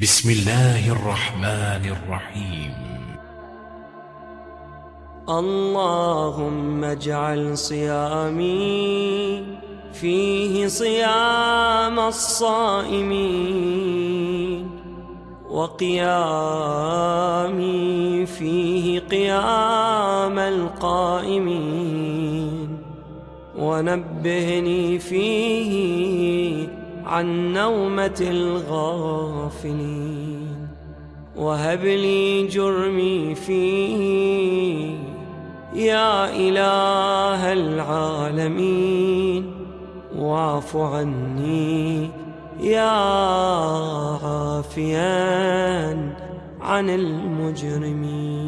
بسم الله الرحمن الرحيم. اللهم اجعل صيامي فيه صيام الصائمين وقيامي فيه قيام القائمين. ونبهني فيه عن نومة الغافلين. وهب لي جرمي فيه يا إله العالمين. واعف عني يا عافيا عن المجرمين.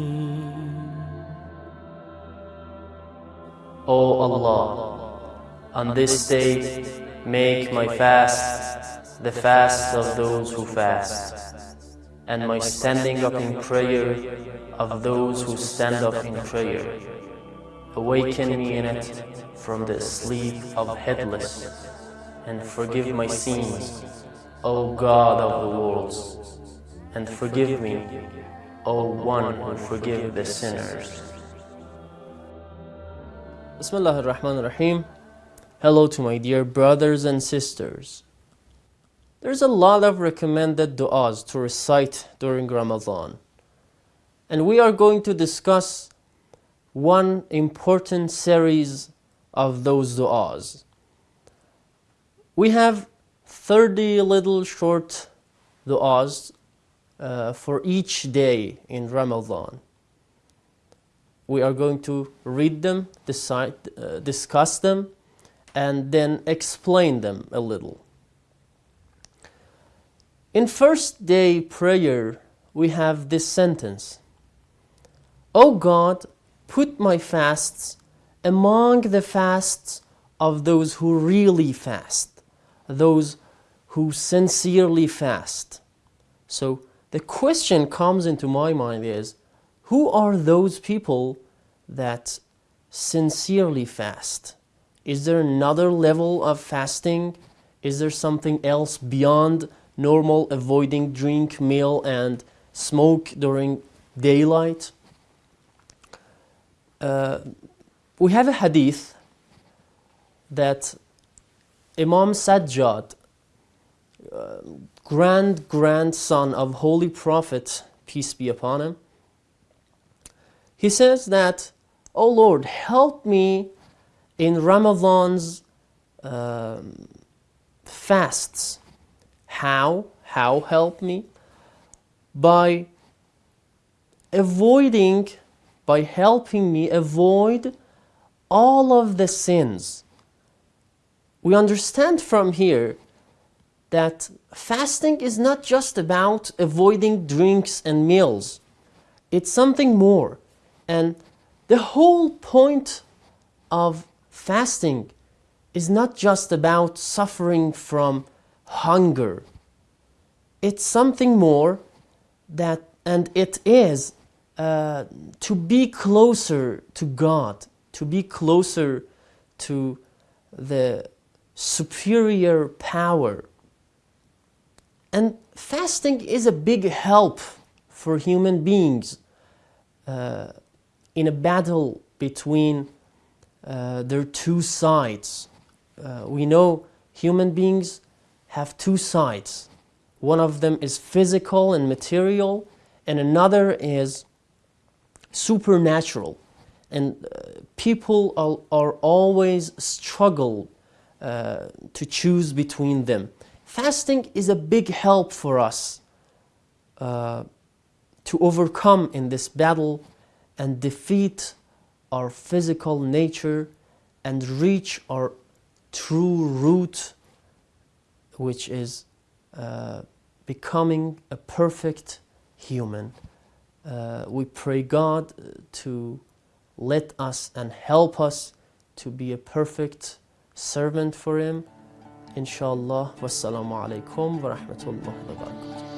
O Allah, on this day make my fast the fast of those who fast, and my standing up in prayer of those who stand up in prayer. Awaken me in it from the sleep of headless, and forgive my sins, O God of the worlds, and forgive me, O one who forgive the sinners. Bismillah ar-Rahman ar-Rahim. Hello to my dear brothers and sisters. There's a lot of recommended du'as to recite during Ramadan. And we are going to discuss one important series of those du'as. We have 30 little short du'as uh, for each day in Ramadan. We are going to read them, decide, uh, discuss them, and then explain them a little. In first day prayer, we have this sentence O God, put my fasts among the fasts of those who really fast, those who sincerely fast. So the question comes into my mind is who are those people that sincerely fast? Is there another level of fasting? Is there something else beyond normal avoiding drink, meal, and smoke during daylight? Uh, we have a hadith that Imam Sajjad, uh, grand grandson of Holy Prophet, peace be upon him, he says that, Oh Lord, help me in Ramadan's um, fasts. How? How help me? By avoiding, by helping me avoid all of the sins. We understand from here that fasting is not just about avoiding drinks and meals. It's something more. And the whole point of fasting is not just about suffering from hunger. It's something more that, and it is uh, to be closer to God, to be closer to the superior power. And fasting is a big help for human beings uh, in a battle between uh, are two sides. Uh, we know human beings have two sides. One of them is physical and material, and another is supernatural. And uh, people are, are, always struggle uh, to choose between them. Fasting is a big help for us uh, to overcome in this battle and defeat our physical nature and reach our true root, which is uh, becoming a perfect human. Uh, we pray God to let us and help us to be a perfect servant for Him. Inshallah. Wassalamu alaikum wa rahmatullahi wa barakatuh.